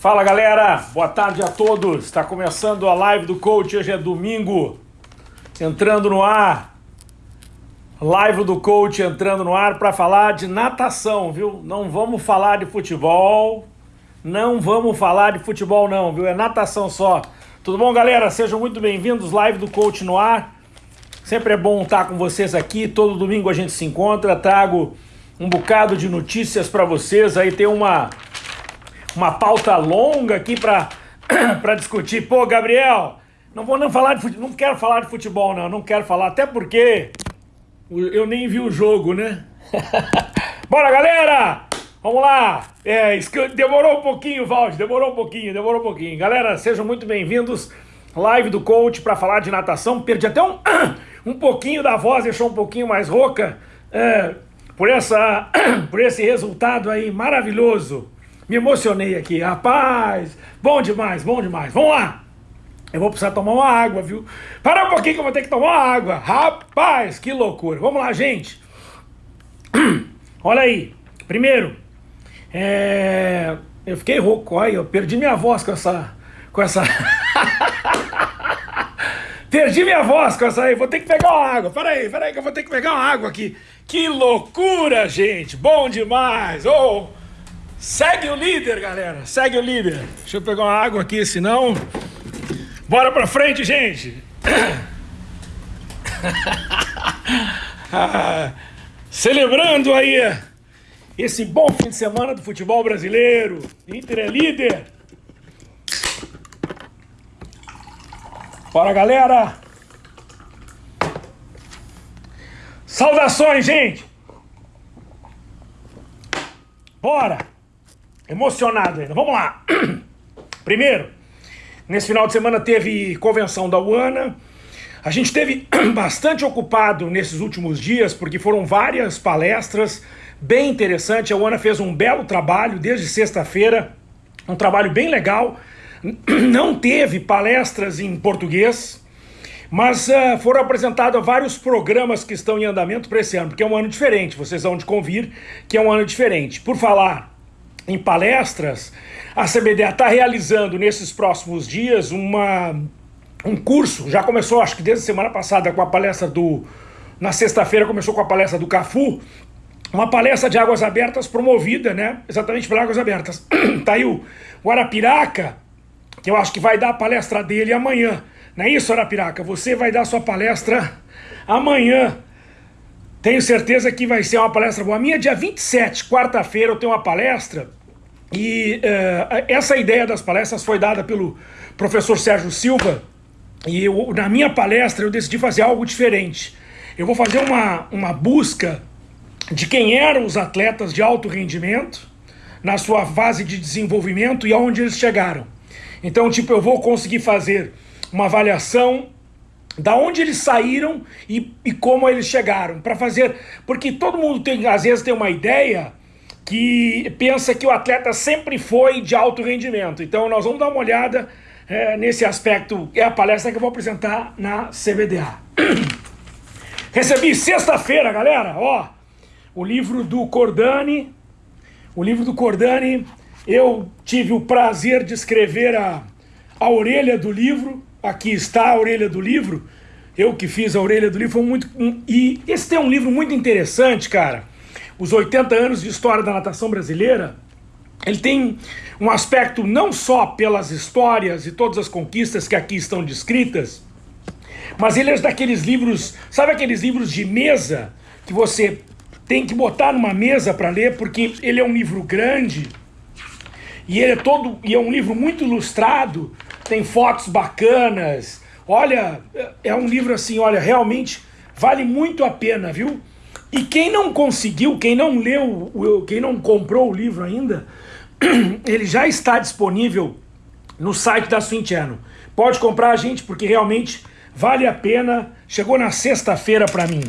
Fala galera, boa tarde a todos. Está começando a live do coach. Hoje é domingo, entrando no ar. Live do coach entrando no ar para falar de natação, viu? Não vamos falar de futebol. Não vamos falar de futebol, não, viu? É natação só. Tudo bom, galera? Sejam muito bem-vindos. Live do coach no ar. Sempre é bom estar com vocês aqui. Todo domingo a gente se encontra. Trago um bocado de notícias para vocês. Aí tem uma uma pauta longa aqui para discutir. Pô, Gabriel, não vou não falar de futebol, não quero falar de futebol, não, não quero falar, até porque eu nem vi o jogo, né? Bora, galera! Vamos lá! É, demorou um pouquinho, Valde, demorou um pouquinho, demorou um pouquinho. Galera, sejam muito bem-vindos. Live do coach para falar de natação. Perdi até um, um pouquinho da voz, deixou um pouquinho mais rouca. É, por, essa, por esse resultado aí maravilhoso me emocionei aqui, rapaz. Bom demais, bom demais. Vamos lá. Eu vou precisar tomar uma água, viu? Para um pouquinho que eu vou ter que tomar uma água. Rapaz, que loucura. Vamos lá, gente. Olha aí. Primeiro, é... eu fiquei rouco. Olha, eu perdi minha voz com essa... Com essa... Perdi minha voz com essa aí, vou ter que pegar uma água. Peraí, peraí que eu vou ter que pegar uma água aqui. Que loucura, gente. Bom demais. Oh, Segue o líder, galera. Segue o líder. Deixa eu pegar uma água aqui, senão... Bora pra frente, gente. celebrando aí esse bom fim de semana do futebol brasileiro. Inter é líder. Bora, galera. Saudações, gente. Bora emocionado ainda. Vamos lá. Primeiro, nesse final de semana teve convenção da UANA. A gente teve bastante ocupado nesses últimos dias, porque foram várias palestras bem interessantes. A UANA fez um belo trabalho desde sexta-feira, um trabalho bem legal. Não teve palestras em português, mas uh, foram apresentados vários programas que estão em andamento para esse ano, porque é um ano diferente, vocês vão de convir que é um ano diferente. Por falar em palestras, a CBDA está realizando nesses próximos dias uma, um curso, já começou acho que desde a semana passada com a palestra do... Na sexta-feira começou com a palestra do Cafu, uma palestra de águas abertas promovida, né? Exatamente por águas abertas. tá aí o, o Arapiraca, que eu acho que vai dar a palestra dele amanhã. Não é isso, Arapiraca? Você vai dar sua palestra amanhã. Tenho certeza que vai ser uma palestra boa. A minha é dia 27, quarta-feira, eu tenho uma palestra e uh, essa ideia das palestras foi dada pelo professor Sérgio Silva e eu, na minha palestra eu decidi fazer algo diferente. Eu vou fazer uma, uma busca de quem eram os atletas de alto rendimento na sua fase de desenvolvimento e aonde eles chegaram. Então, tipo, eu vou conseguir fazer uma avaliação da onde eles saíram e, e como eles chegaram, para fazer, porque todo mundo tem, às vezes tem uma ideia que pensa que o atleta sempre foi de alto rendimento. Então nós vamos dar uma olhada é, nesse aspecto, é a palestra que eu vou apresentar na CBDA. Recebi sexta-feira, galera, ó, o livro do Cordani, o livro do Cordani, eu tive o prazer de escrever a, a orelha do livro, aqui está a orelha do livro, eu que fiz a orelha do livro, foi muito, um, e esse é um livro muito interessante, cara, os 80 anos de história da natação brasileira, ele tem um aspecto não só pelas histórias e todas as conquistas que aqui estão descritas, mas ele é daqueles livros, sabe aqueles livros de mesa que você tem que botar numa mesa para ler, porque ele é um livro grande e ele é todo e é um livro muito ilustrado, tem fotos bacanas. Olha, é um livro assim, olha, realmente vale muito a pena, viu? E quem não conseguiu, quem não leu, quem não comprou o livro ainda, ele já está disponível no site da Swintiano. Pode comprar, gente, porque realmente vale a pena. Chegou na sexta-feira para mim.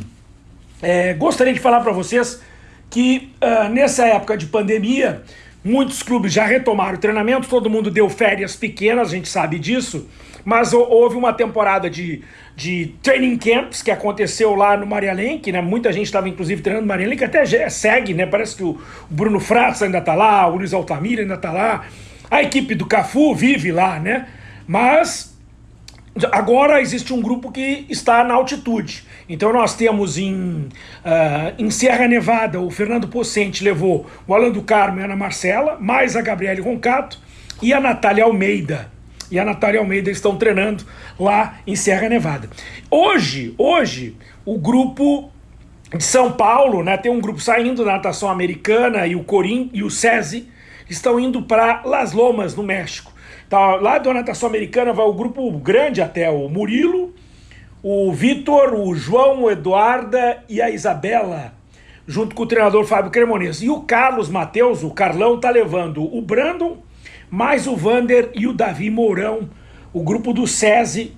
É, gostaria de falar para vocês que uh, nessa época de pandemia, muitos clubes já retomaram o treinamento, todo mundo deu férias pequenas, a gente sabe disso, mas houve uma temporada de de training camps que aconteceu lá no Maria Lenk, né? Muita gente estava inclusive treinando no Maria Lenk, até segue, né? Parece que o Bruno Fratz ainda está lá, o Luiz Altamira ainda está lá. A equipe do Cafu vive lá, né? Mas agora existe um grupo que está na altitude. Então nós temos em, uh, em Serra Nevada, o Fernando Pocente levou o Alan do Carmo e a Ana Marcela, mais a Gabriele Roncato e a Natália Almeida. E a Natália Almeida estão treinando lá em Serra Nevada. Hoje, hoje, o grupo de São Paulo, né, tem um grupo saindo da natação americana e o Corim e o SESI estão indo para Las Lomas, no México. Tá, lá da natação americana vai o grupo grande até o Murilo, o Vitor, o João, o Eduarda e a Isabela, junto com o treinador Fábio Cremonês. E o Carlos Matheus, o Carlão, tá levando o Brandon, mais o Vander e o Davi Mourão, o grupo do SESI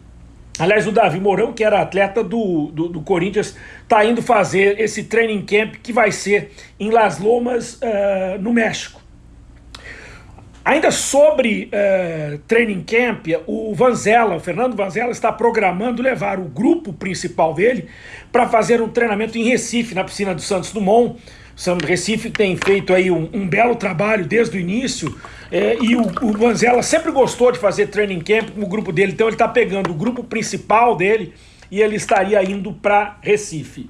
Aliás, o Davi Mourão, que era atleta do, do, do Corinthians, está indo fazer esse training camp que vai ser em Las Lomas, uh, no México. Ainda sobre uh, training camp, o Vanzella, o Fernando Vanzella, está programando levar o grupo principal dele para fazer um treinamento em Recife, na piscina do Santos Dumont, São Recife tem feito aí um, um belo trabalho desde o início é, e o, o Manzella sempre gostou de fazer training camp com o grupo dele, então ele está pegando o grupo principal dele e ele estaria indo para Recife.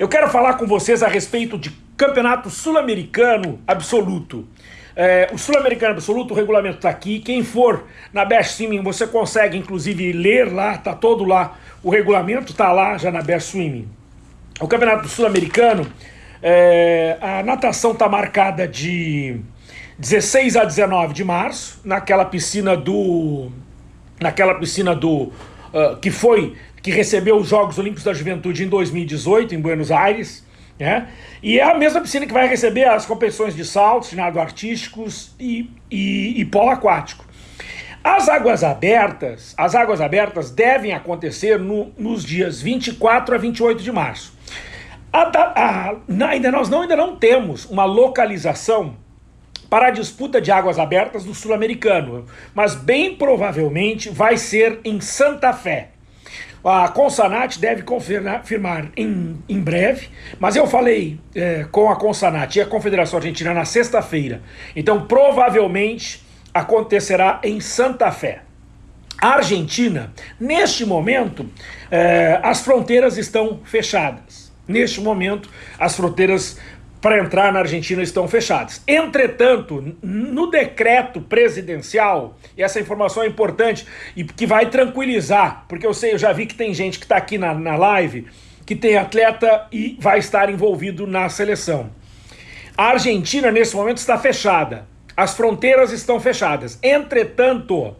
Eu quero falar com vocês a respeito de campeonato sul-americano absoluto. É, o sul-americano absoluto, o regulamento está aqui. Quem for na Best Swimming, você consegue inclusive ler lá, tá todo lá. O regulamento está lá já na Best Swimming. O campeonato sul-americano é, a natação está marcada de 16 a 19 de março, naquela piscina do. Naquela piscina do. Uh, que foi. que recebeu os Jogos Olímpicos da Juventude em 2018, em Buenos Aires. Né? E é a mesma piscina que vai receber as competições de saltos, nado artísticos e, e, e polo aquático. As águas abertas, as águas abertas devem acontecer no, nos dias 24 a 28 de março. A, a, a, ainda, nós não, ainda não temos uma localização para a disputa de águas abertas do sul-americano, mas bem provavelmente vai ser em Santa Fé. A Consanat deve confirmar em, em breve, mas eu falei é, com a Consanat e a Confederação Argentina na sexta-feira, então provavelmente acontecerá em Santa Fé. A Argentina, neste momento, é, as fronteiras estão fechadas. Neste momento, as fronteiras para entrar na Argentina estão fechadas. Entretanto, no decreto presidencial, e essa informação é importante e que vai tranquilizar, porque eu sei, eu já vi que tem gente que está aqui na, na live que tem atleta e vai estar envolvido na seleção. A Argentina, nesse momento, está fechada. As fronteiras estão fechadas. Entretanto,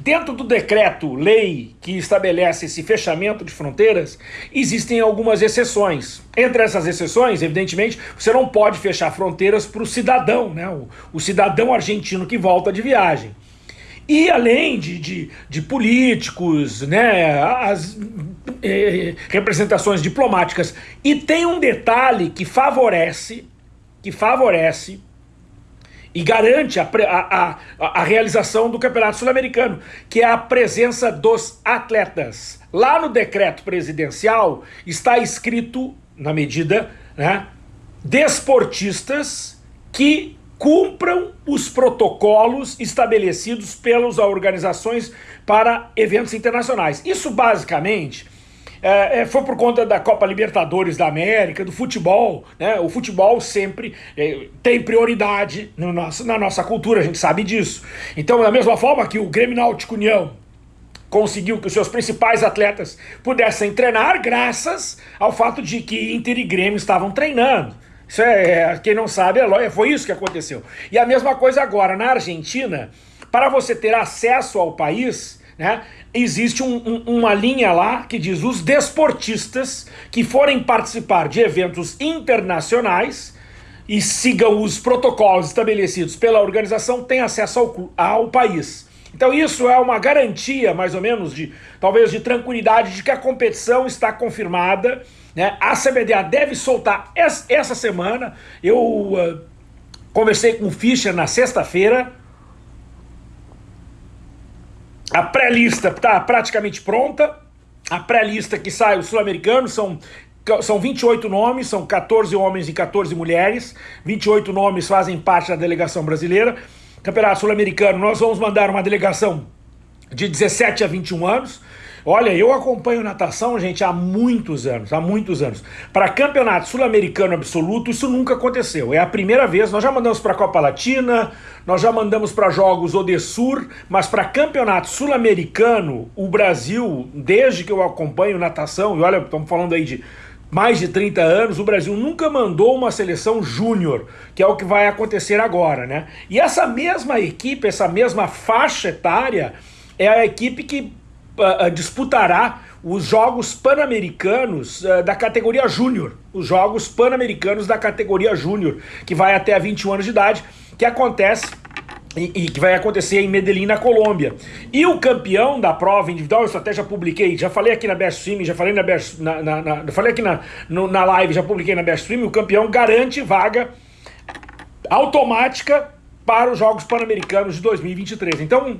Dentro do decreto lei que estabelece esse fechamento de fronteiras, existem algumas exceções. Entre essas exceções, evidentemente, você não pode fechar fronteiras para o cidadão, né? O, o, cidadão argentino que volta de viagem. E além de, de, de políticos, né, as eh, representações diplomáticas. E tem um detalhe que favorece, que favorece e garante a, a, a, realização do Campeonato Sul-Americano, que é a presença dos atletas. Lá no decreto presidencial está escrito, na medida, né, desportistas que cumpram os protocolos estabelecidos pelas organizações para eventos internacionais. Isso basicamente é, é, foi por conta da Copa Libertadores da América, do futebol, né? O futebol sempre é, tem prioridade no nosso, na nossa cultura, a gente sabe disso. Então, da mesma forma que o Grêmio Náutico União conseguiu que os seus principais atletas pudessem treinar graças ao fato de que Inter e Grêmio estavam treinando. Isso é, é quem não sabe, é, foi isso que aconteceu. E a mesma coisa agora na Argentina, para você ter acesso ao país, né? Existe um, um, uma linha lá que diz os desportistas que forem participar de eventos internacionais e sigam os protocolos estabelecidos pela organização têm acesso ao, ao país. Então isso é uma garantia, mais ou menos, de talvez de tranquilidade de que a competição está confirmada. Né? A CBDA deve soltar essa semana. Eu uh, conversei com o Fischer na sexta-feira a pré-lista está praticamente pronta. A pré-lista que sai, o sul-americano, são, são 28 nomes, são 14 homens e 14 mulheres. 28 nomes fazem parte da delegação brasileira. Campeonato Sul-Americano, nós vamos mandar uma delegação de 17 a 21 anos. Olha, eu acompanho natação, gente, há muitos anos, há muitos anos. Para campeonato sul-americano absoluto, isso nunca aconteceu. É a primeira vez. Nós já mandamos para a Copa Latina, nós já mandamos para jogos Odessur, mas para campeonato sul-americano, o Brasil, desde que eu acompanho natação, e olha, estamos falando aí de mais de 30 anos, o Brasil nunca mandou uma seleção júnior, que é o que vai acontecer agora, né? E essa mesma equipe, essa mesma faixa etária, é a equipe que disputará os Jogos Pan-Americanos uh, da categoria Júnior. Os Jogos Pan-Americanos da categoria Júnior, que vai até a 21 anos de idade, que acontece e, e, que vai acontecer em Medellín, na Colômbia. E o campeão da prova individual, eu até já publiquei, já falei aqui na Best Stream, já falei na Best, na, na, na falei aqui na, no, na live, já publiquei na Best Stream, o campeão garante vaga automática para os Jogos Pan-Americanos de 2023. Então,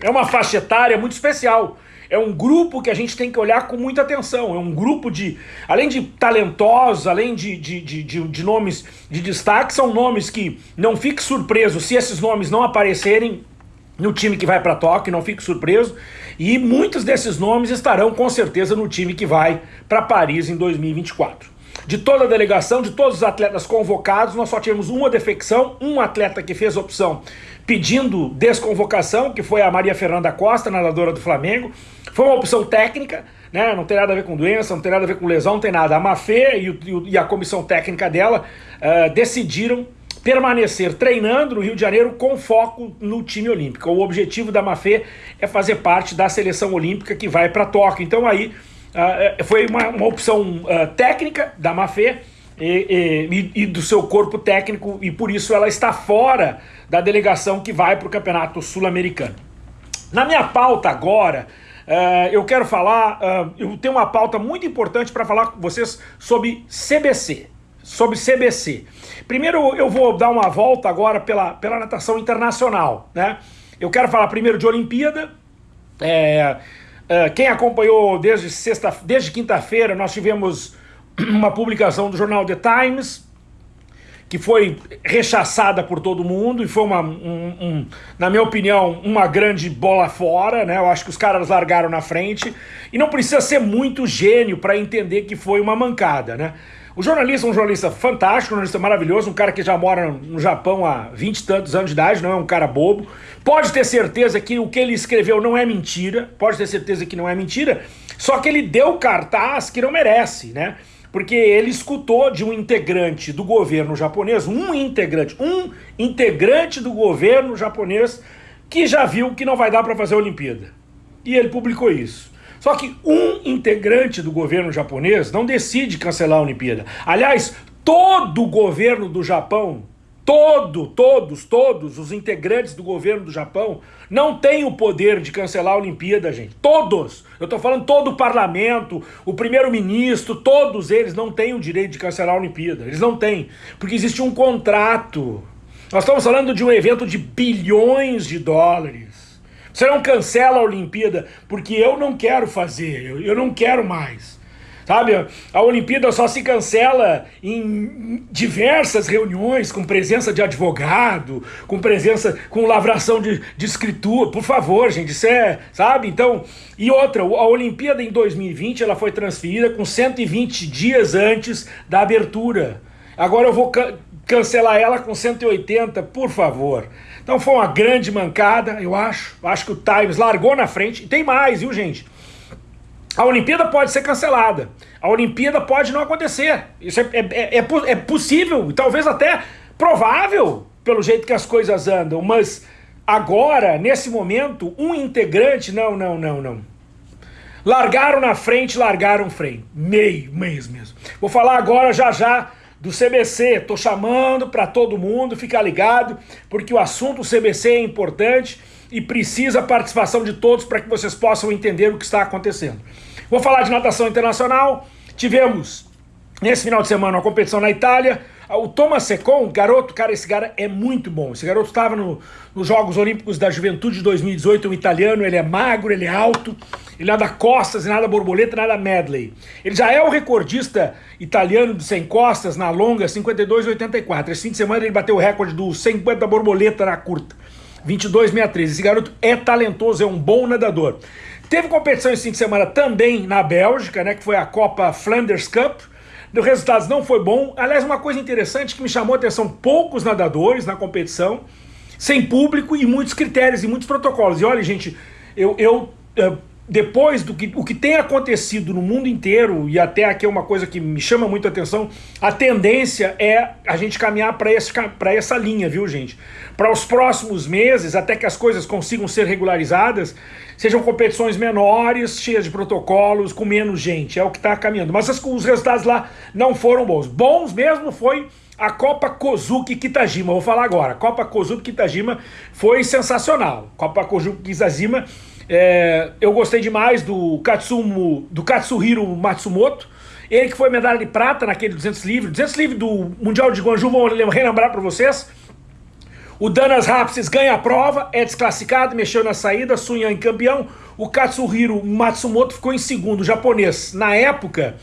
é uma faixa etária muito especial. É um grupo que a gente tem que olhar com muita atenção. É um grupo de, além de talentosos, além de, de, de, de, de nomes de destaque, são nomes que não fique surpreso se esses nomes não aparecerem no time que vai para Tóquio, não fique surpreso. E muitos desses nomes estarão com certeza no time que vai para Paris em 2024. De toda a delegação, de todos os atletas convocados, nós só tivemos uma defecção, um atleta que fez opção pedindo desconvocação, que foi a Maria Fernanda Costa, nadadora do Flamengo. Foi uma opção técnica, né? não tem nada a ver com doença, não tem nada a ver com lesão, não tem nada. A Mafê e, e a comissão técnica dela uh, decidiram permanecer treinando no Rio de Janeiro com foco no time olímpico. O objetivo da Mafê é fazer parte da seleção olímpica que vai para Tóquio. Então aí uh, foi uma, uma opção uh, técnica da Mafê, e, e, e, do seu corpo técnico, e por isso ela está fora da delegação que vai para o Campeonato Sul-Americano. Na minha pauta agora, uh, eu quero falar, uh, eu tenho uma pauta muito importante para falar com vocês sobre CBC. Sobre CBC. Primeiro eu vou dar uma volta agora pela, pela natação internacional. Né? Eu quero falar primeiro de Olimpíada. É, uh, quem acompanhou desde, sexta, desde quinta-feira, nós tivemos uma publicação do jornal The Times, que foi rechaçada por todo mundo e foi uma, um, um, na minha opinião, uma grande bola fora, né? Eu acho que os caras largaram na frente e não precisa ser muito gênio para entender que foi uma mancada, né? O jornalista é um jornalista fantástico, um jornalista maravilhoso, um cara que já mora no Japão há vinte e tantos anos de idade, não é um cara bobo. Pode ter certeza que o que ele escreveu não é mentira, pode ter certeza que não é mentira, só que ele deu cartaz que não merece, né? Porque ele escutou de um integrante do governo japonês, um integrante, um integrante do governo japonês que já viu que não vai dar para fazer a Olimpíada. E ele publicou isso. Só que um integrante do governo japonês não decide cancelar a Olimpíada. Aliás, todo o governo do Japão todo, todos, todos os integrantes do governo do Japão não têm o poder de cancelar a Olimpíada, gente. Todos! Eu estou falando todo o parlamento, o primeiro-ministro, todos eles não têm o direito de cancelar a Olimpíada. Eles não têm, porque existe um contrato. Nós estamos falando de um evento de bilhões de dólares. Você não cancela a Olimpíada porque eu não quero fazer, eu, eu não quero mais. Sabe, a Olimpíada só se cancela em diversas reuniões com presença de advogado, com presença, com lavração de, de escritura. Por favor, gente, isso é, sabe? Então, e outra, a Olimpíada em 2020 ela foi transferida com 120 dias antes da abertura. Agora eu vou ca cancelar ela com 180, por favor. Então foi uma grande mancada, eu acho. Acho que o Times largou na frente. E tem mais, viu, gente? A Olimpíada pode ser cancelada. A Olimpíada pode não acontecer. Isso é, é, é, é, é possível, talvez até provável, pelo jeito que as coisas andam. Mas agora, nesse momento, um integrante, não, não, não, não. Largaram na frente, largaram frente. Meio, mês mesmo. Vou falar agora já já do CBC. Tô chamando para todo mundo, ficar ligado, porque o assunto CBC é importante e precisa a participação de todos para que vocês possam entender o que está acontecendo. Vou falar de natação internacional. Tivemos, nesse final de semana, uma competição na Itália. O Thomas Secon, garoto, cara, esse cara é muito bom. Esse garoto estava no, nos Jogos Olímpicos da Juventude de 2018, um italiano, ele é magro, ele é alto, ele nada costas, nada borboleta, nada medley. Ele já é o recordista italiano de 100 costas na longa, 52,84. Esse fim de semana ele bateu o recorde do 50 borboleta na curta, 22,63. Esse garoto é talentoso, é um bom nadador. Teve competição esse fim de semana também na Bélgica, né, que foi a Copa Flanders Cup, os resultados não foi bom. Aliás, uma coisa interessante que me chamou a atenção, poucos nadadores na competição, sem público e muitos critérios e muitos protocolos. E olha, gente, eu, eu, eu depois do que, o que tem acontecido no mundo inteiro, e até aqui é uma coisa que me chama muito a atenção, a tendência é a gente caminhar para essa linha, viu, gente? Para os próximos meses, até que as coisas consigam ser regularizadas, sejam competições menores, cheias de protocolos, com menos gente, é o que está caminhando. Mas as, os resultados lá não foram bons. Bons mesmo foi a Copa Kozuki Kitajima, vou falar agora. A Copa Kozuki Kitajima foi sensacional. Copa Kozuki Kitajima é, eu gostei demais do Katsumo, do Katsuhiro Matsumoto, ele que foi medalha de prata naquele 200 livre, 200 livre do Mundial de Guangzhou, vou relembrar para vocês. O Danas Rapsis ganha a prova, é desclassificado, mexeu na saída, Sun Yang campeão. O Katsuhiro Matsumoto ficou em segundo, japonês. Na época,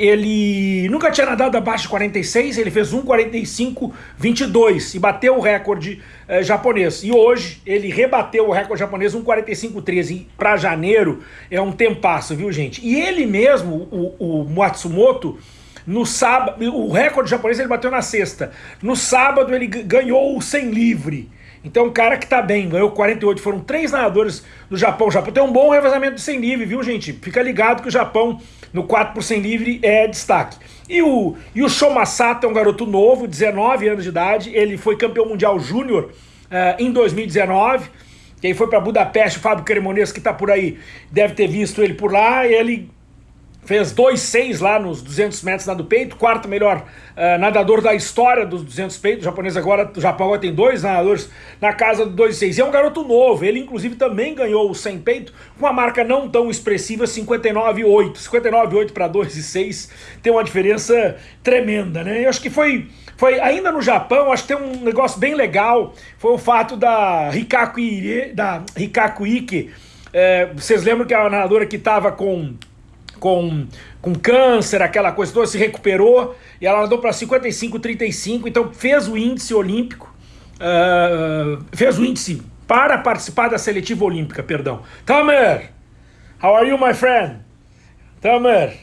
ele nunca tinha nadado abaixo de 46, ele fez 1,45,22 e bateu o recorde eh, japonês. E hoje ele rebateu o recorde japonês 1,45,13 para janeiro, é um tempasso, viu gente? E ele mesmo, o, o Matsumoto, no sábado, o recorde japonês ele bateu na sexta. No sábado ele ganhou o 100 livre. Então, um cara que tá bem, ganhou 48, foram três nadadores do Japão. O Japão tem um bom revezamento de 100 livre, viu, gente? Fica ligado que o Japão, no 4 por 100 livre, é destaque. E o, e o Shomasato é um garoto novo, 19 anos de idade. Ele foi campeão mundial júnior uh, em 2019. Quem foi para Budapeste, o Fábio Cremonês, que tá por aí, deve ter visto ele por lá. Ele fez 2,6 lá nos 200 metros nado peito, quarto melhor uh, nadador da história dos 200 peitos, o japonês agora, o Japão agora tem dois nadadores na casa do 2,6, e é um garoto novo, ele inclusive também ganhou o 100 peito, com uma marca não tão expressiva, 59,8, 59,8 para 2,6, tem uma diferença tremenda, né, eu acho que foi, foi ainda no Japão, acho que tem um negócio bem legal, foi o fato da Rikaku, Ike, da Rikaku Ike, é, vocês lembram que a nadadora que estava com com, com câncer, aquela coisa toda, se recuperou e ela andou para 55, 35, então fez o índice olímpico, uh, fez o índice para participar da seletiva olímpica, perdão. Tamer, how are you, my friend? Tamer,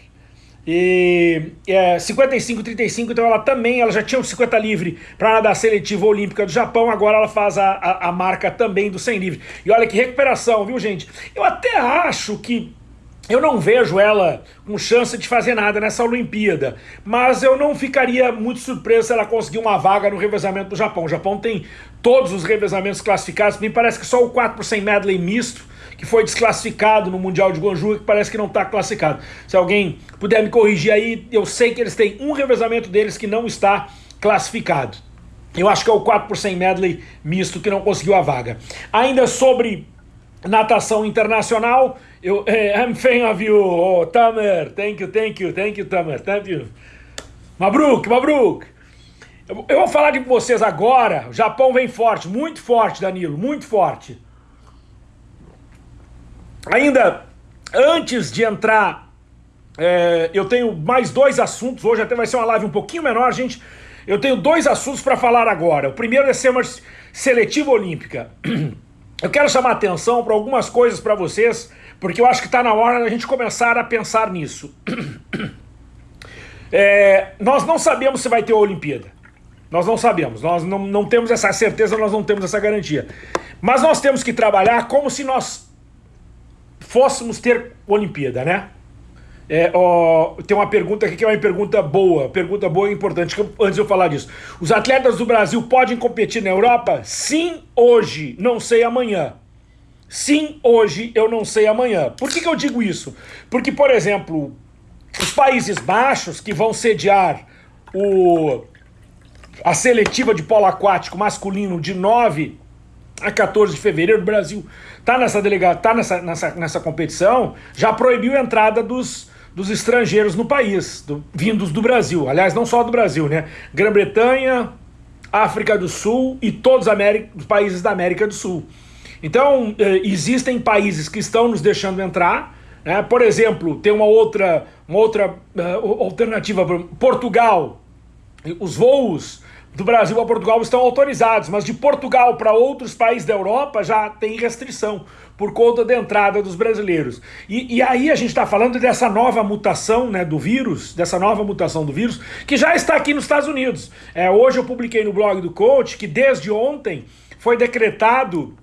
e é, 55, 35, então ela também, ela já tinha o 50 livre para nadar seletiva olímpica do Japão, agora ela faz a, a, a, marca também do 100 livre. E olha que recuperação, viu gente? Eu até acho que eu não vejo ela com chance de fazer nada nessa Olimpíada, mas eu não ficaria muito surpreso se ela conseguir uma vaga no revezamento do Japão. O Japão tem todos os revezamentos classificados, me parece que só o 4 por 100 medley misto, que foi desclassificado no Mundial de Guangzhou, que parece que não está classificado. Se alguém puder me corrigir aí, eu sei que eles têm um revezamento deles que não está classificado. Eu acho que é o 4 por 100 medley misto que não conseguiu a vaga. Ainda sobre natação internacional, eu, hey, I'm fan of you, oh, Tamer, thank you, thank you, thank you, Tamer, thank you. Mabruk, Mabruk. Eu, eu vou falar de vocês agora, o Japão vem forte, muito forte, Danilo, muito forte. Ainda antes de entrar, é, eu tenho mais dois assuntos, hoje até vai ser uma live um pouquinho menor, gente. Eu tenho dois assuntos para falar agora. O primeiro é ser uma seletiva olímpica. Eu quero chamar atenção para algumas coisas para vocês porque eu acho que está na hora da gente começar a pensar nisso. É, nós não sabemos se vai ter a Olimpíada. Nós não sabemos, nós não, não temos essa certeza, nós não temos essa garantia. Mas nós temos que trabalhar como se nós fôssemos ter Olimpíada, né? É, ó, tem uma pergunta aqui que é uma pergunta boa, pergunta boa e importante, antes de eu falar disso. Os atletas do Brasil podem competir na Europa? Sim, hoje, não sei amanhã. Sim, hoje eu não sei amanhã. Por que, que eu digo isso? Porque, por exemplo, os Países Baixos que vão sediar o, a seletiva de polo aquático masculino de 9 a 14 de fevereiro, o Brasil está nessa delegada, tá nessa, nessa, nessa competição, já proibiu a entrada dos, dos estrangeiros no país, do, vindos do Brasil. Aliás, não só do Brasil, né? Grã-Bretanha, África do Sul e todos os países da América do Sul. Então, eh, existem países que estão nos deixando entrar. Né? Por exemplo, tem uma outra, uma outra uh, alternativa. Portugal, os voos do Brasil a Portugal estão autorizados, mas de Portugal para outros países da Europa já tem restrição por conta da entrada dos brasileiros. E, e aí a gente está falando dessa nova mutação né, do vírus, dessa nova mutação do vírus, que já está aqui nos Estados Unidos. É, hoje eu publiquei no blog do Coach que desde ontem foi decretado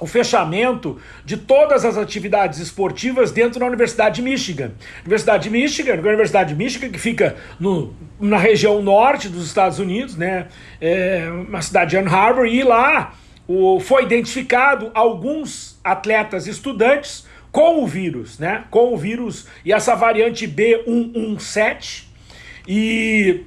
o fechamento de todas as atividades esportivas dentro da Universidade de Michigan. Universidade de Michigan, Universidade de Michigan, que fica no, na região norte dos Estados Unidos, né? É uma cidade de Ann Arbor, e lá o, foi identificado alguns atletas estudantes com o vírus, né? Com o vírus e essa variante B117. E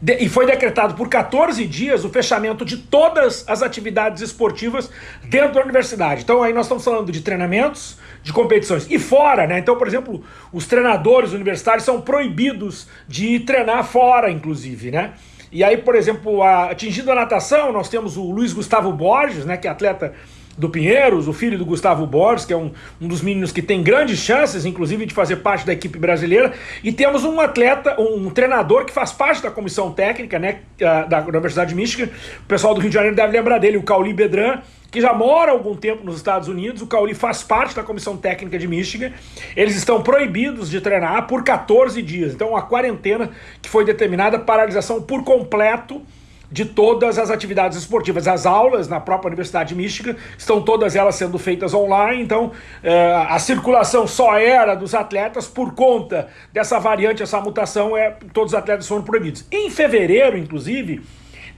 de, e foi decretado por 14 dias o fechamento de todas as atividades esportivas dentro da universidade. Então aí nós estamos falando de treinamentos, de competições. E fora, né? Então, por exemplo, os treinadores universitários são proibidos de treinar fora, inclusive, né? E aí, por exemplo, a, atingindo a natação, nós temos o Luiz Gustavo Borges, né, que é atleta do Pinheiros, o filho do Gustavo Borges, que é um, um dos meninos que tem grandes chances, inclusive, de fazer parte da equipe brasileira. E temos um atleta, um treinador que faz parte da comissão técnica né, da Universidade de Michigan. O pessoal do Rio de Janeiro deve lembrar dele, o Cauli Bedran, que já mora há algum tempo nos Estados Unidos. O Cauli faz parte da comissão técnica de Michigan. Eles estão proibidos de treinar por 14 dias. Então, a quarentena que foi determinada, paralisação por completo de todas as atividades esportivas. As aulas na própria Universidade de Michigan estão todas elas sendo feitas online, então é, a circulação só era dos atletas por conta dessa variante, essa mutação, é, todos os atletas foram proibidos. Em fevereiro, inclusive,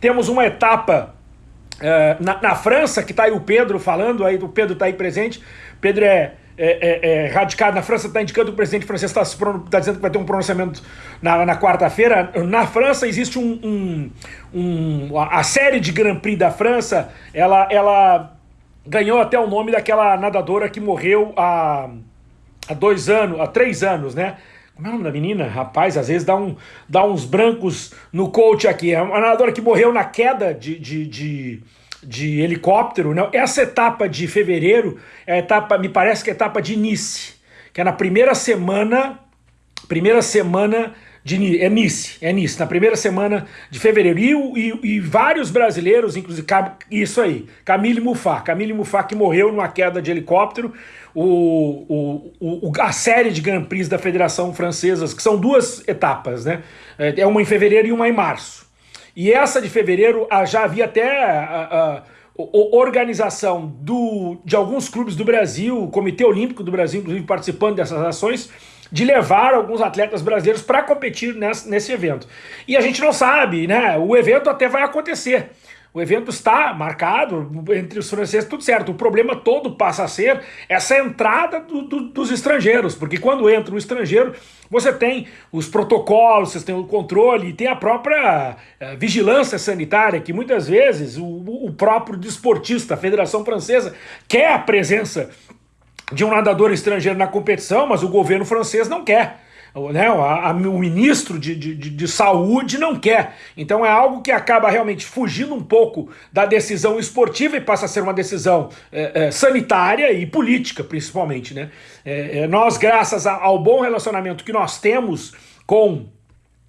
temos uma etapa é, na, na, França, que está aí o Pedro falando, aí o Pedro está aí presente, Pedro é é, é, é, radicado na França, está indicando que o presidente francês está tá dizendo que vai ter um pronunciamento na, na quarta-feira. Na França existe um, um, um, A série de Grand Prix da França, ela, ela ganhou até o nome daquela nadadora que morreu há, há dois anos, há três anos, né? Como é o nome da menina? Rapaz, às vezes dá, um, dá uns brancos no coach aqui. É uma nadadora que morreu na queda de, de, de de helicóptero, não. Essa etapa de fevereiro é a etapa, me parece que é a etapa de Nice, que é na primeira semana, primeira semana de é Nice, é Nice, na primeira semana de fevereiro. E, e, e vários brasileiros, inclusive, isso aí, Camille Muffat, Camille Muffat que morreu numa queda de helicóptero, o, o, o, a série de Grand Prix da Federação Francesa, que são duas etapas, né? É uma em fevereiro e uma em março. E essa de fevereiro ah, já havia até a, a, a organização do, de alguns clubes do Brasil, o Comitê Olímpico do Brasil, inclusive participando dessas ações, de levar alguns atletas brasileiros para competir nesse, nesse evento. E a gente não sabe, né? O evento até vai acontecer. O evento está marcado entre os franceses, tudo certo. O problema todo passa a ser essa entrada do, do, dos estrangeiros, porque quando entra um estrangeiro, você tem os protocolos, você tem o controle, tem a própria uh, vigilância sanitária, que muitas vezes o, o próprio desportista, a Federação Francesa, quer a presença de um nadador estrangeiro na competição, mas o governo francês não quer né, a, a, o ministro de, de, de, saúde não quer. Então é algo que acaba realmente fugindo um pouco da decisão esportiva e passa a ser uma decisão é, é, sanitária e política, principalmente. Né? É, é nós, graças ao bom relacionamento que nós temos com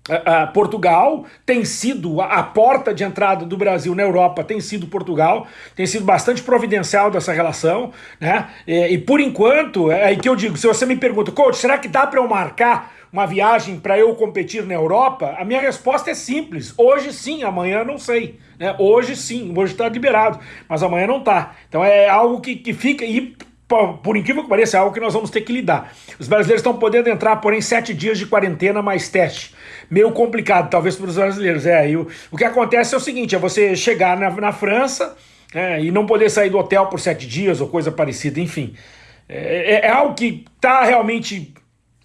Uh, Portugal tem sido a, porta de entrada do Brasil na Europa tem sido Portugal, tem sido bastante providencial dessa relação, né? E, e por enquanto, é aí que eu digo, se você me pergunta, coach, será que dá para eu marcar uma viagem para eu competir na Europa? A minha resposta é simples, hoje sim, amanhã não sei, né? Hoje sim, hoje está liberado, mas amanhã não está. Então é algo que, que fica e por incrível que pareça, é algo que nós vamos ter que lidar. Os brasileiros estão podendo entrar, porém, sete dias de quarentena mais teste. Meio complicado, talvez, para os brasileiros. É, e o, o que acontece é o seguinte, é você chegar na, na França é, e não poder sair do hotel por sete dias ou coisa parecida, enfim. É, é, é algo que está realmente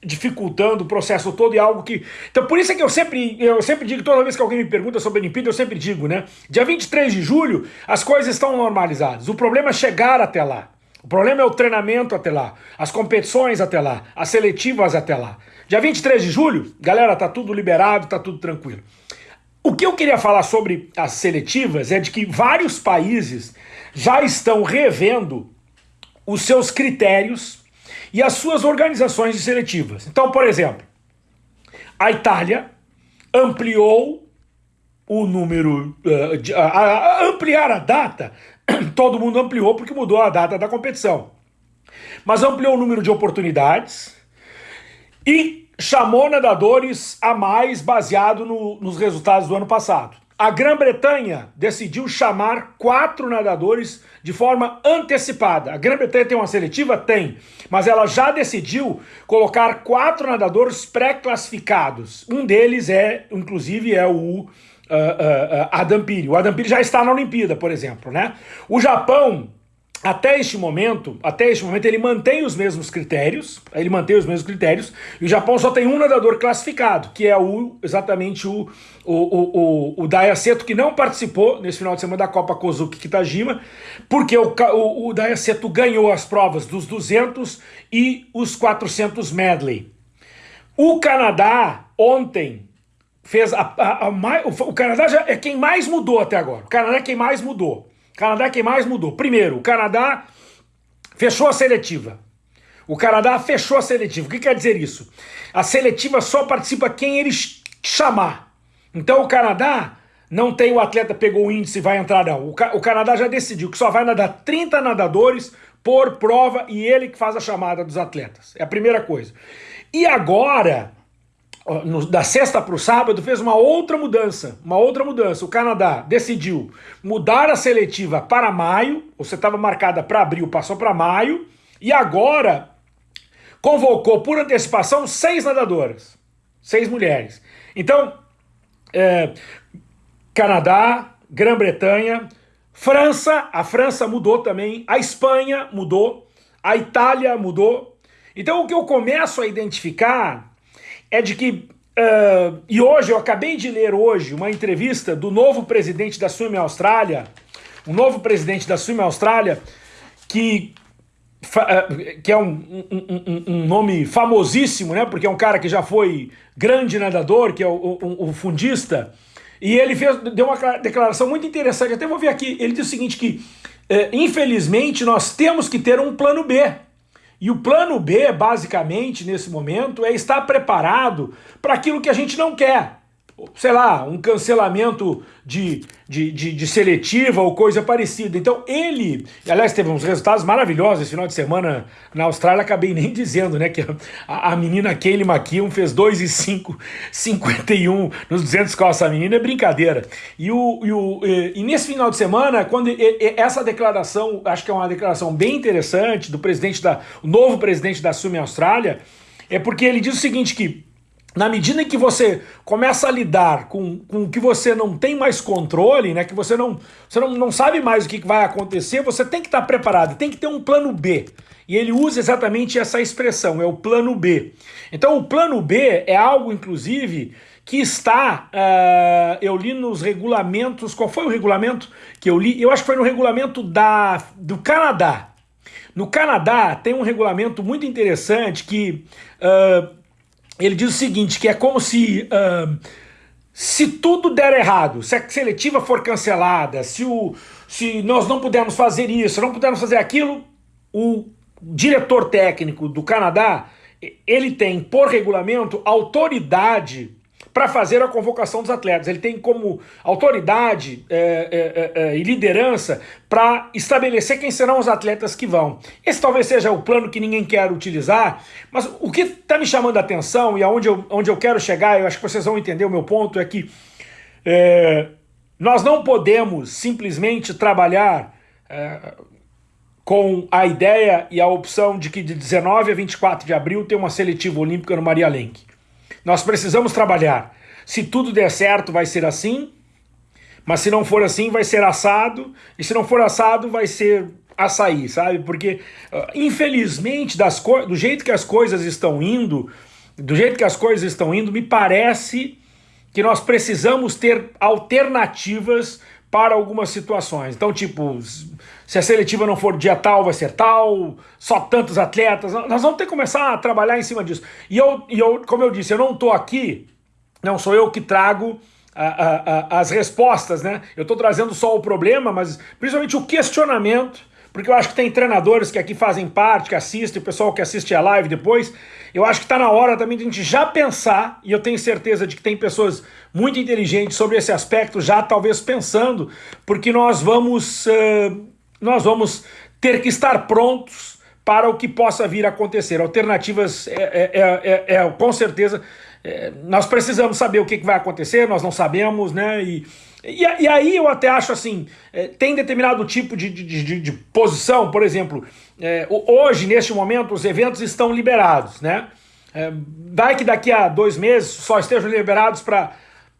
dificultando o processo todo e algo que... Então por isso é que eu sempre, eu sempre digo, toda vez que alguém me pergunta sobre a Olimpíada, eu sempre digo, né? Dia 23 de julho, as coisas estão normalizadas. O problema é chegar até lá. O problema é o treinamento até lá, as competições até lá, as seletivas até lá. Dia 23 de julho, galera, tá tudo liberado, tá tudo tranquilo. O que eu queria falar sobre as seletivas é de que vários países já estão revendo os seus critérios e as suas organizações de seletivas. Então, por exemplo, a Itália ampliou o número, uh, de, a ampliar a data, todo mundo ampliou porque mudou a data da competição. Mas ampliou o número de oportunidades e chamou nadadores a mais baseado no, nos resultados do ano passado. A Grã-Bretanha decidiu chamar quatro nadadores de forma antecipada. A Grã-Bretanha tem uma seletiva? Tem. Mas ela já decidiu colocar quatro nadadores pré-classificados. Um deles é, inclusive, é o uh, uh, Adam Piri. O Adam Piri já está na Olimpíada, por exemplo, né? O Japão até este momento, até este momento ele mantém os mesmos critérios, ele mantém os mesmos critérios, e o Japão só tem um nadador classificado, que é o exatamente o, o, o, o, o Daya Seto, que não participou nesse final de semana da Copa Kozuki Kitajima, porque o, o, o Daya Seto ganhou as provas dos 200 e os 400 medley. O Canadá ontem fez a, a, a, o Canadá já é quem mais mudou até agora. O Canadá é quem mais mudou. Canadá quem mais mudou. Primeiro, o Canadá fechou a seletiva. O Canadá fechou a seletiva. O que quer dizer isso? A seletiva só participa quem eles chamar. Então o Canadá não tem o atleta pegou o índice e vai entrar não. O, Ca o Canadá já decidiu que só vai nadar 30 nadadores por prova e ele que faz a chamada dos atletas. É a primeira coisa. E agora no, da sexta para o sábado, fez uma outra mudança. Uma outra mudança. O Canadá decidiu mudar a seletiva para maio. Você estava marcada para abril, passou para maio. E agora convocou por antecipação seis nadadoras. Seis mulheres. Então, é, Canadá, Grã-Bretanha, França, a França mudou também, a Espanha mudou, a Itália mudou. Então o que eu começo a identificar é de que, uh, e hoje, eu acabei de ler hoje uma entrevista do novo presidente da Swim Austrália, o novo presidente da Swim Austrália, que, uh, que é um, um, um, nome famosíssimo, né? Porque é um cara que já foi grande nadador, que é o, o, o fundista, e ele fez, deu uma declaração muito interessante, até vou ver aqui, ele diz o seguinte, que uh, infelizmente nós temos que ter um plano B, e o plano B, basicamente, nesse momento, é estar preparado para aquilo que a gente não quer sei lá, um cancelamento de, de, de, de, seletiva ou coisa parecida. Então ele, aliás, teve uns resultados maravilhosos esse final de semana na Austrália, acabei nem dizendo, né, que a, a menina Kaylee McKeown fez 2 e 5, 51 nos 200 costas, a menina é brincadeira. E, o, e, o, e, e nesse final de semana, quando e, essa declaração, acho que é uma declaração bem interessante do presidente da, novo presidente da Sume Austrália, é porque ele diz o seguinte, que na medida em que você começa a lidar com, com o que você não tem mais controle, né, que você não, você não, não sabe mais o que vai acontecer, você tem que estar preparado, tem que ter um plano B. E ele usa exatamente essa expressão, é o plano B. Então o plano B é algo, inclusive, que está, uh, eu li nos regulamentos, qual foi o regulamento que eu li? Eu acho que foi no regulamento da, do Canadá. No Canadá tem um regulamento muito interessante que uh, ele diz o seguinte, que é como se... Uh, se tudo der errado, se a seletiva for cancelada, se, o, se nós não pudermos fazer isso, não pudermos fazer aquilo, o diretor técnico do Canadá, ele tem, por regulamento, autoridade para fazer a convocação dos atletas. Ele tem como autoridade é, é, é, e liderança para estabelecer quem serão os atletas que vão. Esse talvez seja o plano que ninguém quer utilizar, mas o que está me chamando a atenção e aonde eu, onde eu quero chegar, eu acho que vocês vão entender o meu ponto, é que é, nós não podemos simplesmente trabalhar é, com a ideia e a opção de que de 19 a 24 de abril tem uma seletiva olímpica no Maria Lenk. Nós precisamos trabalhar. Se tudo der certo, vai ser assim, mas se não for assim, vai ser assado, e se não for assado, vai ser açaí, sabe? Porque, uh, infelizmente, das do jeito que as coisas estão indo, do jeito que as coisas estão indo, me parece que nós precisamos ter alternativas para algumas situações. Então, tipo, se a seletiva não for dia tal, vai ser tal, só tantos atletas. Nós vamos ter que começar a trabalhar em cima disso. E eu, e eu como eu disse, eu não estou aqui, não sou eu que trago a, a, a, as respostas, né? Eu estou trazendo só o problema, mas principalmente o questionamento porque eu acho que tem treinadores que aqui fazem parte, que assistem, o pessoal que assiste a live depois, eu acho que está na hora também de a gente já pensar, e eu tenho certeza de que tem pessoas muito inteligentes sobre esse aspecto, já talvez pensando, porque nós vamos, uh, nós vamos ter que estar prontos para o que possa vir a acontecer. Alternativas, é, é, é, é, é com certeza, é, nós precisamos saber o que, que vai acontecer, nós não sabemos, né? E, e, e, aí eu até acho assim, é, tem determinado tipo de, de, de, de posição, por exemplo, é, hoje, neste momento, os eventos estão liberados, né? É, vai que daqui a dois meses só estejam liberados para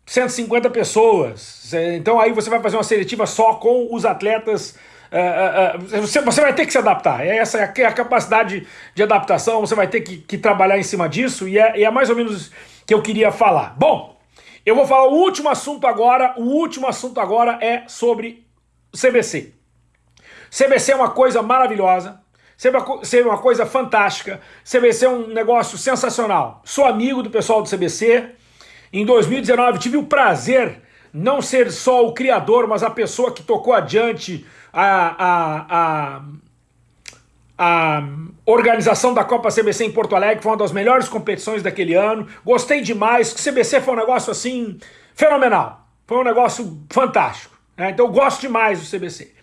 150 pessoas. É, então aí você vai fazer uma seletiva só com os atletas. É, é, é, você, vai ter que se adaptar. Essa é a, a capacidade de adaptação, você vai ter que, trabalhar em cima disso, e é, e é mais ou menos que eu queria falar. Bom, eu vou falar o último assunto agora. O último assunto agora é sobre CBC. CBC é uma coisa maravilhosa. CBC é uma coisa fantástica. CBC é um negócio sensacional. Sou amigo do pessoal do CBC. Em 2019 tive o prazer não ser só o criador, mas a pessoa que tocou adiante a, a, a a organização da Copa CBC em Porto Alegre, foi uma das melhores competições daquele ano. Gostei demais, o CBC foi um negócio assim fenomenal. Foi um negócio fantástico. Né? Então eu gosto demais do CBC.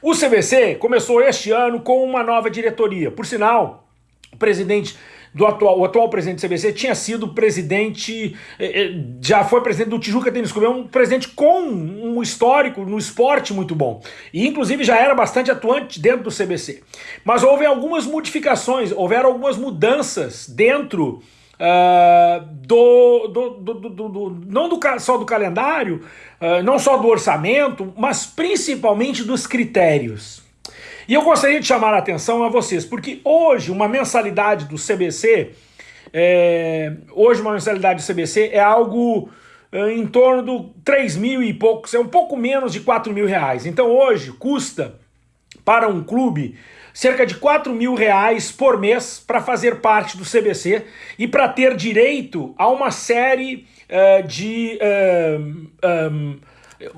O CBC começou este ano com uma nova diretoria. Por sinal, o presidente do atual, o atual presidente do CBC tinha sido presidente, eh, eh, já foi presidente do Tijuca Tênis Clube, é um presidente com um histórico no esporte muito bom. E inclusive já era bastante atuante dentro do CBC. Mas houve algumas modificações, houveram algumas mudanças dentro Uh, do, do, do, do, não do, só do calendário, uh, não só do orçamento, mas principalmente dos critérios. E eu gostaria de chamar a atenção a vocês, porque hoje uma mensalidade do CBC, é, hoje uma mensalidade do CBC é algo é, em torno do 3 mil e poucos, é um pouco menos de 4 mil reais. Então hoje custa para um clube cerca de 4 mil reais por mês para fazer parte do CBC e para ter direito a uma série uh, de... Uh, um,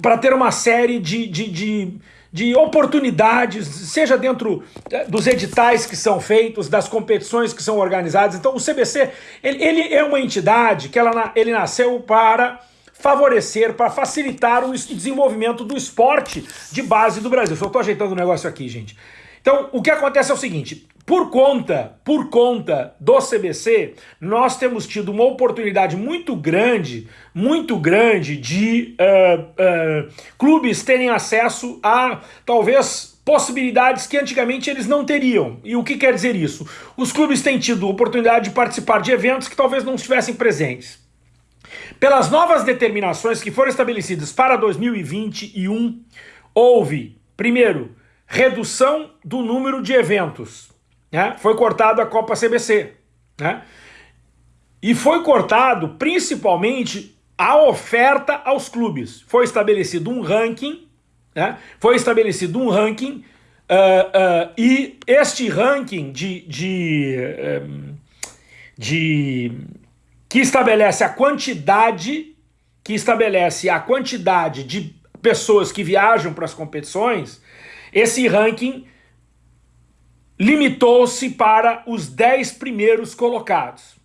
para ter uma série de, de, de de oportunidades, seja dentro eh, dos editais que são feitos, das competições que são organizadas. Então o CBC, ele, ele é uma entidade que ela, ele nasceu para favorecer, para facilitar o desenvolvimento do esporte de base do Brasil. Só estou ajeitando o negócio aqui, gente. Então, o que acontece é o seguinte, por conta, por conta do CBC, nós temos tido uma oportunidade muito grande, muito grande de uh, uh, clubes terem acesso a, talvez, possibilidades que antigamente eles não teriam. E o que quer dizer isso? Os clubes têm tido oportunidade de participar de eventos que talvez não estivessem presentes. Pelas novas determinações que foram estabelecidas para 2021, houve, primeiro, redução do número de eventos. Né? Foi cortado a Copa CBC. Né? E foi cortado principalmente a oferta aos clubes. Foi estabelecido um ranking, né? foi estabelecido um ranking uh, uh, e este ranking de, de, um, de que estabelece a quantidade que estabelece a quantidade de pessoas que viajam para as competições esse ranking limitou-se para os 10 primeiros colocados.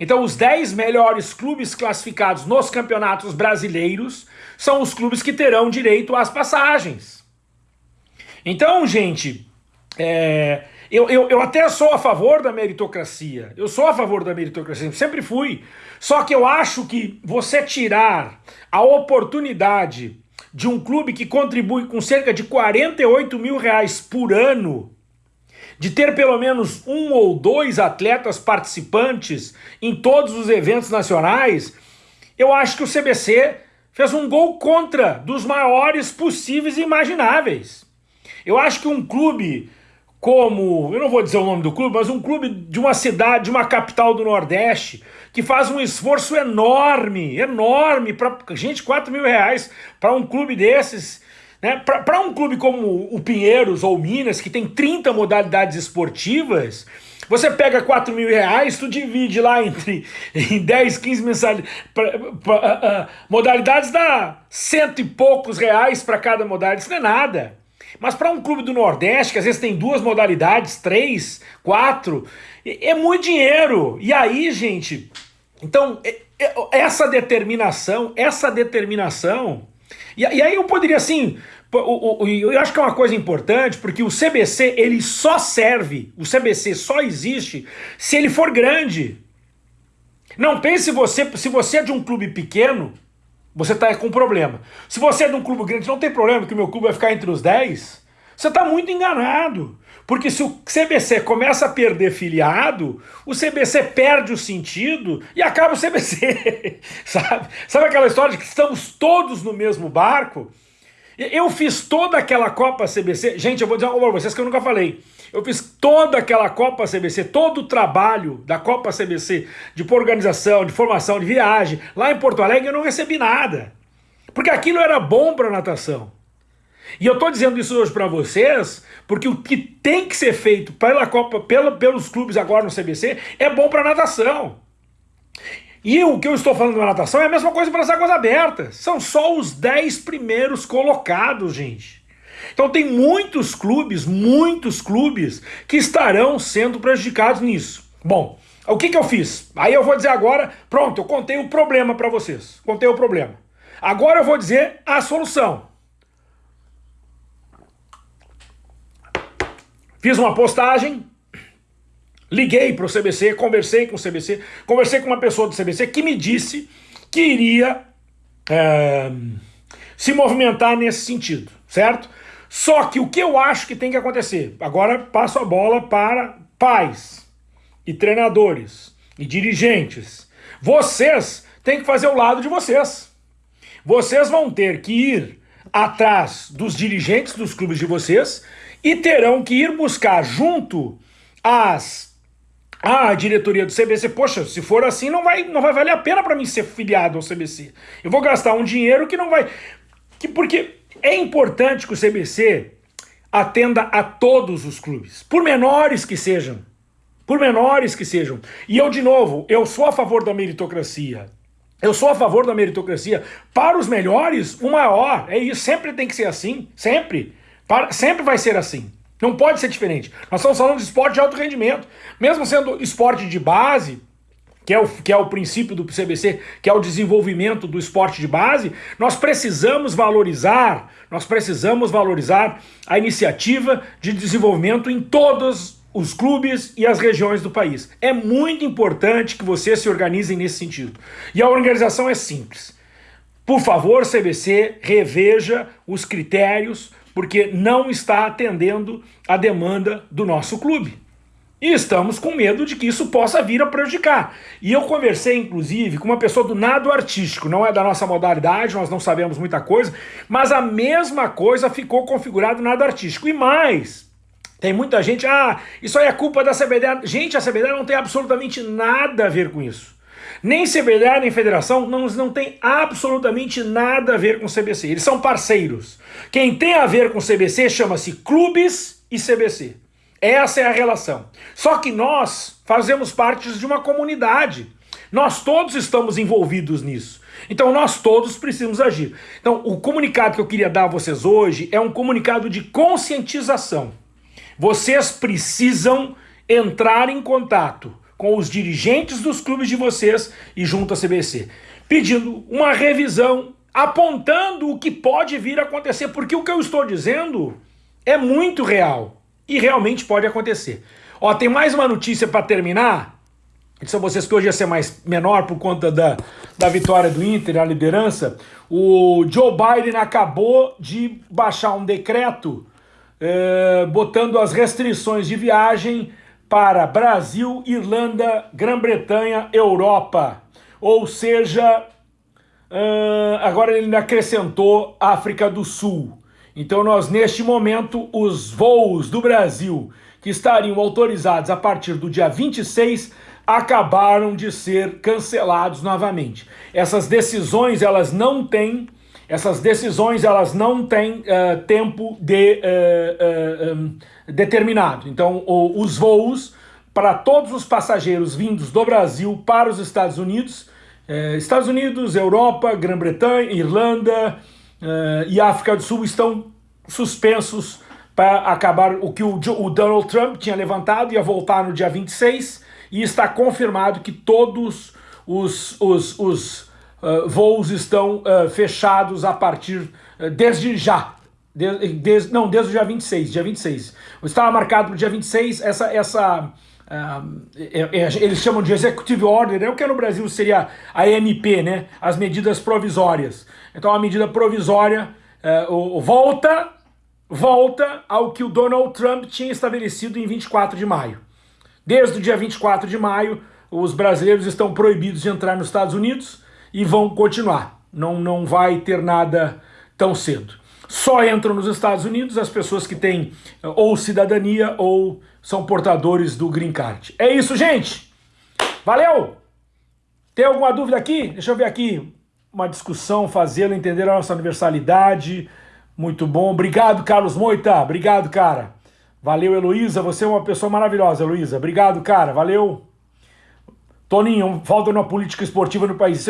Então, os 10 melhores clubes classificados nos campeonatos brasileiros são os clubes que terão direito às passagens. Então, gente, é, eu, eu, eu até sou a favor da meritocracia. Eu sou a favor da meritocracia, sempre fui. Só que eu acho que você tirar a oportunidade de um clube que contribui com cerca de 48 mil reais por ano, de ter pelo menos um ou dois atletas participantes em todos os eventos nacionais, eu acho que o CBC fez um gol contra dos maiores possíveis e imagináveis. Eu acho que um clube como, eu não vou dizer o nome do clube, mas um clube de uma cidade, de uma capital do Nordeste, que faz um esforço enorme, enorme, para gente, 4 mil reais para um clube desses, Né? Para um clube como o Pinheiros ou o Minas, que tem 30 modalidades esportivas, você pega 4 mil reais, tu divide lá entre em 10, 15 mensalidades, modalidades dá cento e poucos reais para cada modalidade, isso não é nada. Mas para um clube do Nordeste, que às vezes tem duas modalidades, três, quatro, é muito dinheiro. E aí, gente, então, essa determinação, essa determinação e, e aí eu poderia assim, o, o, eu acho que é uma coisa importante, porque o CBC ele só serve, o CBC só existe se ele for grande. Não pense você, se você é de um clube pequeno, você está com problema. Se você é de um clube grande, não tem problema que o meu clube vai ficar entre os 10. Você está muito enganado. Porque se o CBC começa a perder filiado, o CBC perde o sentido e acaba o CBC. sabe? Sabe aquela história de que estamos todos no mesmo barco? Eu fiz toda aquela Copa CBC. Gente, eu vou dizer para vocês que eu nunca falei. Eu fiz toda aquela Copa CBC, todo o trabalho da Copa CBC, de organização, de formação, de viagem, lá em Porto Alegre eu não recebi nada. Porque aquilo era bom para natação. E eu estou dizendo isso hoje para vocês, porque o que tem que ser feito pela Copa, pela, pelos clubes agora no CBC, é bom para natação. E o que eu estou falando da natação é a mesma coisa para as águas abertas. São só os 10 primeiros colocados, gente. Então tem muitos clubes, muitos clubes que estarão sendo prejudicados nisso. Bom, o que, que eu fiz? Aí eu vou dizer agora, pronto, eu contei o problema para vocês. Contei o problema. Agora eu vou dizer a solução. Fiz uma postagem, liguei para o CBC, conversei com o CBC, conversei com uma pessoa do CBC que me disse que iria é, se movimentar nesse sentido, certo? Só que o que eu acho que tem que acontecer, agora passo a bola para pais e treinadores e dirigentes. Vocês têm que fazer o lado de vocês. Vocês vão ter que ir atrás dos dirigentes dos clubes de vocês e terão que ir buscar junto às a diretoria do CBC, poxa, se for assim não vai, não vai valer a pena para mim ser filiado ao CBC. Eu vou gastar um dinheiro que não vai... Que, porque é importante que o CBC atenda a todos os clubes, por menores que sejam. Por menores que sejam. E eu, de novo, eu sou a favor da meritocracia. Eu sou a favor da meritocracia. Para os melhores, o maior. É isso, sempre tem que ser assim. Sempre. Para, sempre vai ser assim. Não pode ser diferente. Nós estamos falando de esporte de alto rendimento. Mesmo sendo esporte de base, que é, o, que é o princípio do CBC, que é o desenvolvimento do esporte de base, nós precisamos valorizar, nós precisamos valorizar a iniciativa de desenvolvimento em todos os clubes e as regiões do país. É muito importante que vocês se organizem nesse sentido. E a organização é simples. Por favor, CBC, reveja os critérios porque não está atendendo a demanda do nosso clube. E estamos com medo de que isso possa vir a prejudicar. E eu conversei, inclusive, com uma pessoa do nado artístico, não é da nossa modalidade, nós não sabemos muita coisa, mas a mesma coisa ficou configurado nado artístico. E mais, tem muita gente, ah, isso aí é culpa da CBD. Gente, a CBD não tem absolutamente nada a ver com isso. Nem CBDA nem federação não, não tem absolutamente nada a ver com o CBC. Eles são parceiros. Quem tem a ver com o CBC chama-se clubes e CBC. Essa é a relação. Só que nós fazemos parte de uma comunidade. Nós todos estamos envolvidos nisso. Então nós todos precisamos agir. Então o comunicado que eu queria dar a vocês hoje é um comunicado de conscientização. Vocês precisam entrar em contato com os dirigentes dos clubes de vocês e junto à CBC, pedindo uma revisão, apontando o que pode vir a acontecer, porque o que eu estou dizendo é muito real e realmente pode acontecer. Ó, tem mais uma notícia para terminar. Disse a vocês que hoje ia ser mais menor por conta da, da vitória do Inter na liderança. O Joe Biden acabou de baixar um decreto eh, botando as restrições de viagem para Brasil, Irlanda, Grã-Bretanha, Europa. Ou seja, uh, agora ele acrescentou África do Sul. Então nós, neste momento, os voos do Brasil que estariam autorizados a partir do dia 26 acabaram de ser cancelados novamente. Essas decisões, elas não têm essas decisões elas não têm uh, tempo de, uh, uh, um, determinado. Então, o, os voos para todos os passageiros vindos do Brasil para os Estados Unidos, Estados Unidos, Europa, Grã-Bretanha, Irlanda e África do Sul estão suspensos para acabar o que o, o Donald Trump tinha levantado, ia voltar no dia 26, e está confirmado que todos os, os, os uh, voos estão uh, fechados a partir, uh, desde já, de, não, desde o dia 26, dia 26. Estava marcado para o dia 26, essa, essa é, é, eles chamam de Executive Order, né? o que no Brasil seria a MP, né? as medidas provisórias. Então a medida provisória o, volta, volta ao que o Donald Trump tinha estabelecido em 24 de maio. Desde o dia 24 de maio, os brasileiros estão proibidos de entrar nos Estados Unidos, e vão continuar. Não, não vai ter nada tão cedo. Só entram nos Estados Unidos as pessoas que têm eh, ou cidadania ou são portadores do green card. É isso, gente! Valeu! Tem alguma dúvida aqui? Deixa eu ver aqui. Uma discussão, fazendo entender a nossa universalidade. Muito bom. Obrigado, Carlos Moita. Obrigado, cara. Valeu, Heloísa. Você é uma pessoa maravilhosa, Heloísa. Obrigado, cara. Valeu. Toninho, falta uma política esportiva no país.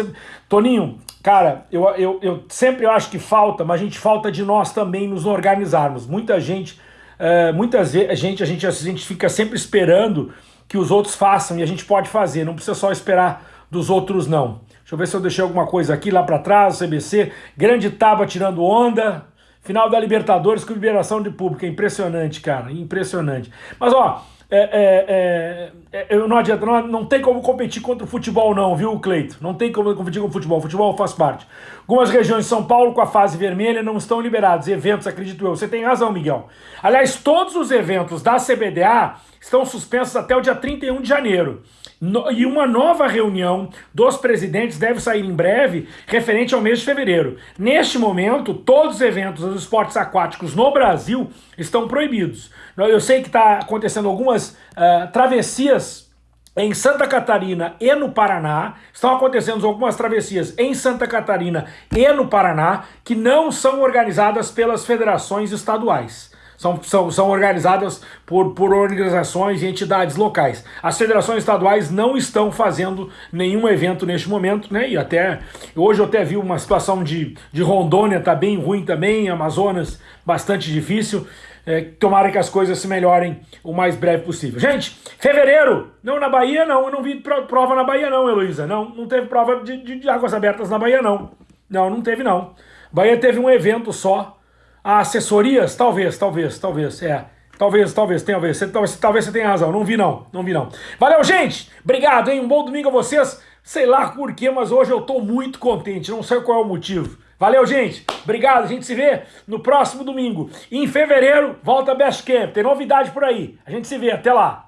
Toninho, cara, eu, eu, eu sempre acho que falta, mas a gente falta de nós também nos organizarmos. Muita gente, é, muitas vezes, a gente, a, gente, a gente fica sempre esperando que os outros façam e a gente pode fazer, não precisa só esperar dos outros não. Deixa eu ver se eu deixei alguma coisa aqui lá para trás, CBC, grande Taba tirando onda, final da Libertadores com liberação de público, é impressionante, cara, impressionante. Mas ó, é, é, é, é não adianta, não, não tem como competir contra o futebol não, viu, Cleito? Não tem como competir com o futebol, o futebol faz parte. Algumas regiões de São Paulo com a fase vermelha não estão liberados, eventos, acredito eu. Você tem razão, Miguel. Aliás, todos os eventos da CBDA estão suspensos até o dia 31 de janeiro. No, e uma nova reunião dos presidentes deve sair em breve, referente ao mês de fevereiro. Neste momento, todos os eventos dos esportes aquáticos no Brasil estão proibidos. Eu sei que está acontecendo algumas uh, travessias em Santa Catarina e no Paraná, estão acontecendo algumas travessias em Santa Catarina e no Paraná que não são organizadas pelas federações estaduais são, são, são organizadas por, por organizações e entidades locais. As federações estaduais não estão fazendo nenhum evento neste momento, né? E até hoje eu até vi uma situação de, de Rondônia, tá bem ruim também, Amazonas bastante difícil. É, tomara que as coisas se melhorem o mais breve possível. Gente, fevereiro, não na Bahia não, eu não vi prova na Bahia não, Heloísa, não, não teve prova de, de, de águas abertas na Bahia não, não, não teve não. Bahia teve um evento só, assessorias? Talvez, talvez, talvez, é. Talvez, talvez, talvez, você, talvez, talvez você tenha razão, não vi não, não vi não. Valeu, gente! Obrigado, hein? Um bom domingo a vocês. Sei lá por quê, mas hoje eu tô muito contente, não sei qual é o motivo. Valeu, gente! Obrigado, a gente se vê no próximo domingo. Em fevereiro, volta a Best Camp, tem novidade por aí. A gente se vê, até lá!